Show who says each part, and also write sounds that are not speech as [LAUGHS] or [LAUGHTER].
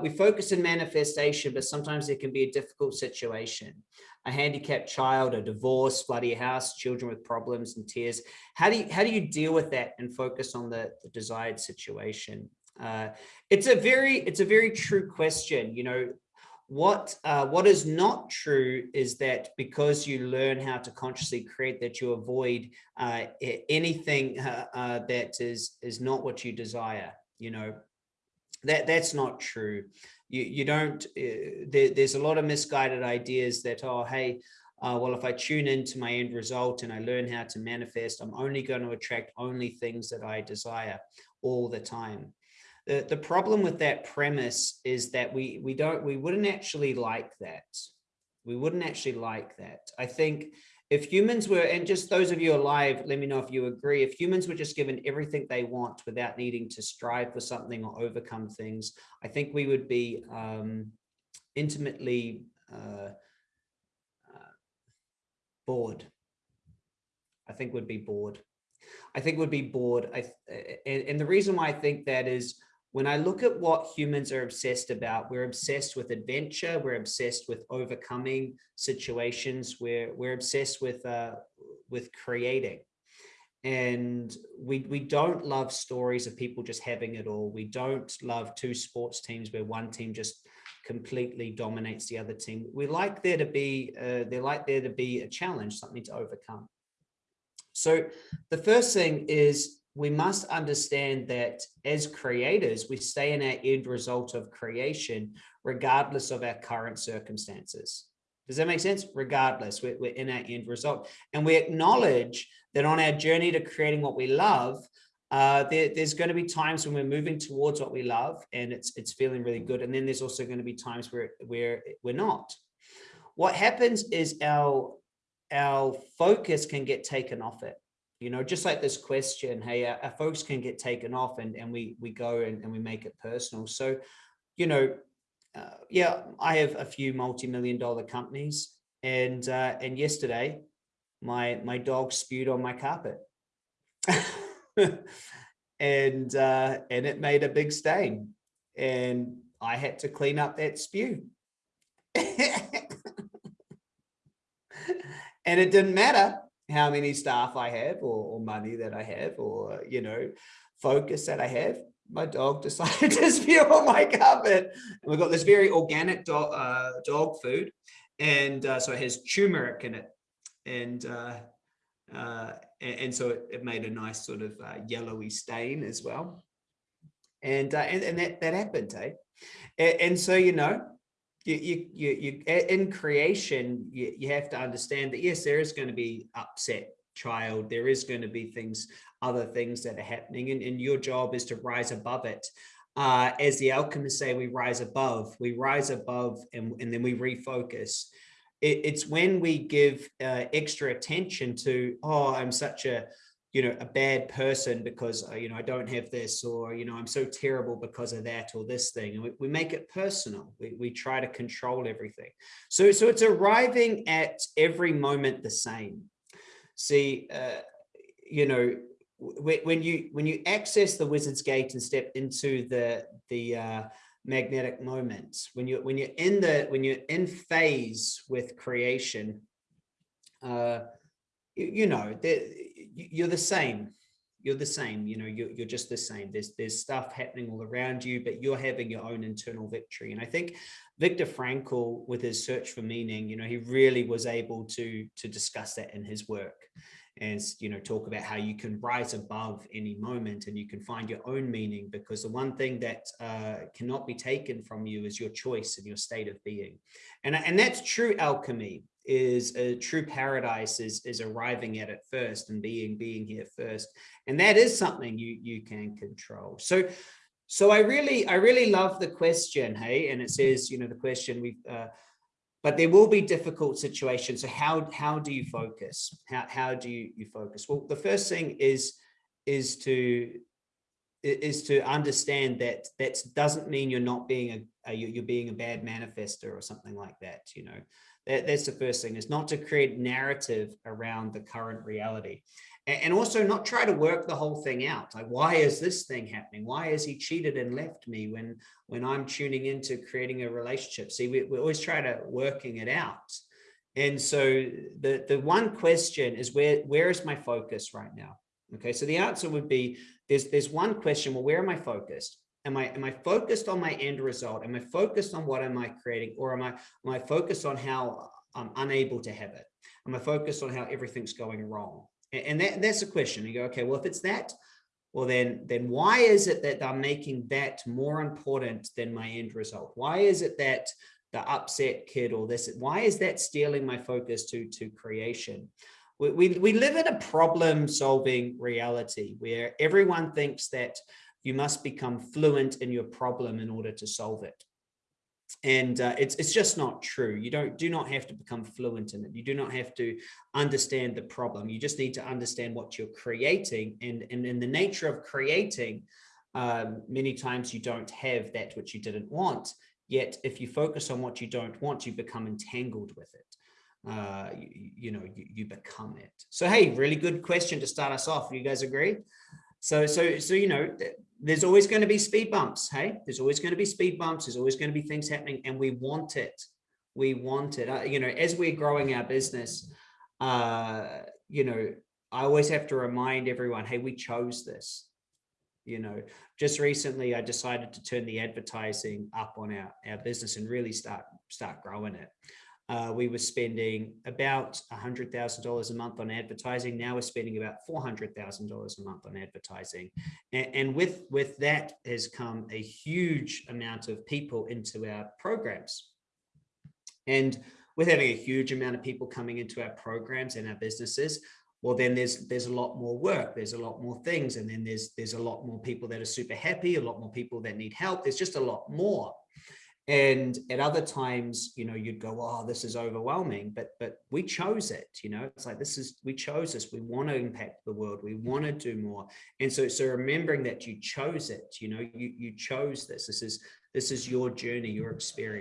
Speaker 1: we focus in manifestation, but sometimes it can be a difficult situation. A handicapped child, a divorce, bloody house, children with problems and tears. How do you, how do you deal with that and focus on the, the desired situation? Uh, it's a very, it's a very true question. You know, what uh, what is not true is that because you learn how to consciously create that you avoid uh, anything uh, uh, that is is not what you desire you know that that's not true. You you don't uh, there, there's a lot of misguided ideas that oh hey uh, well if i tune into my end result and i learn how to manifest i'm only going to attract only things that i desire all the time. The the problem with that premise is that we we don't we wouldn't actually like that. We wouldn't actually like that. I think if humans were, and just those of you alive, let me know if you agree, if humans were just given everything they want without needing to strive for something or overcome things, I think we would be um, intimately uh, uh, bored. I think would be bored. I think would be bored. I, and, and the reason why I think that is when I look at what humans are obsessed about, we're obsessed with adventure, we're obsessed with overcoming situations, we're, we're obsessed with, uh, with creating. And we, we don't love stories of people just having it all. We don't love two sports teams where one team just completely dominates the other team. We like there to be, uh, they like there to be a challenge, something to overcome. So the first thing is we must understand that as creators, we stay in our end result of creation, regardless of our current circumstances. Does that make sense? Regardless, we're, we're in our end result. And we acknowledge that on our journey to creating what we love, uh, there, there's going to be times when we're moving towards what we love and it's it's feeling really good. And then there's also going to be times where, where we're not. What happens is our, our focus can get taken off it you know, just like this question, hey, our, our folks can get taken off and, and we, we go and, and we make it personal. So, you know, uh, yeah, I have a few multi-million dollar companies and, uh, and yesterday my, my dog spewed on my carpet [LAUGHS] and, uh, and it made a big stain and I had to clean up that spew. [LAUGHS] and it didn't matter how many staff I have or, or money that I have or, you know, focus that I have. My dog [LAUGHS] decided to spew on my carpet. And we've got this very organic dog, uh, dog food. And uh, so it has turmeric in it. And, uh, uh, and, and, so it, it, made a nice sort of uh, yellowy stain as well. And, uh, and, and that, that happened, eh? And, and so, you know, you, you, you, you, in creation, you, you have to understand that, yes, there is going to be upset child. There is going to be things, other things that are happening and, and your job is to rise above it. Uh, as the alchemists say, we rise above, we rise above and, and then we refocus. It, it's when we give uh, extra attention to, oh, I'm such a, you know, a bad person because, uh, you know, I don't have this or, you know, I'm so terrible because of that or this thing. And we, we make it personal. We, we try to control everything. So, so it's arriving at every moment the same. See, uh, you know, when you when you access the wizard's gate and step into the the uh, magnetic moments, when you when you're in the when you're in phase with creation, uh, you, know that you're the same. You're the same you know you're, you're just the same. There's there's stuff happening all around you but you're having your own internal victory. And i think Viktor Frankl with his search for meaning you know he really was able to to discuss that in his work and you know talk about how you can rise above any moment and you can find your own meaning because the one thing that uh, cannot be taken from you is your choice and your state of being. And and that's true alchemy is a true paradise is is arriving at it first and being being here first. And that is something you you can control. So so i really i really love the question hey? And it says you know the question we uh, but there will be difficult situations. So how how do you focus? How how do you you focus? Well the first thing is is to is to understand that that doesn't mean you're not being Uh, a, a you're being a bad manifester or something like that you know. That, that's the first thing is not to create narrative around the current reality. and also not try to work the whole thing out. Like why is this thing happening? Why has he cheated and left me when when i'm tuning into creating a relationship? See we, we always try to working it out. And so the the one question is where where is my focus right now? Okay so the answer would be there's there's one question well where am i focused am i am i focused on my end result am i focused on what am i creating or am i am i focused on how i'm unable to have it am i focused on how everything's going wrong and that, that's a question. You go, okay, well, if it's that, well, then, then why is it that I'm making that more important than my end result? Why is it that the upset kid or this, why is that stealing my focus to, to creation? We, we, we live in a problem solving reality where everyone thinks that you must become fluent in your problem in order to solve it. And uh, it's it's just not true. You don't do not have to become fluent in it. You do not have to understand the problem. You just need to understand what you're creating and and in the nature of creating um, many times you don't have that which you didn't want. Yet if you focus on what you don't want you become entangled with it. Uh, you, you know you, you become it. So hey really good question to start us off. You guys agree? So, so, so, you know, there's always going to be speed bumps. Hey, there's always going to be speed bumps. There's always going to be things happening and we want it. We want it. Uh, you know, as we're growing our business, uh, you know, I always have to remind everyone, hey, we chose this. You know, just recently I decided to turn the advertising up on our, our business and really start, start growing it uh, we were spending about $100,000 a month on advertising. Now we're spending about $400,000 a month on advertising. And, and, with, with that has come a huge amount of people into our programs. And with having a huge amount of people coming into our programs and our businesses, well, then there's there's a lot more work, there's a lot more things, and then there's there's a lot more people that are super happy, a lot more people that need help. There's just a lot more. And at other times, you know, you'd go, oh, this is overwhelming, but but we chose it, you know, it's like this is we chose this. We want to impact the world. We mm-hmm. want to do more. And so so remembering that you chose it, you know, you you chose this. This is this is your journey, your experience.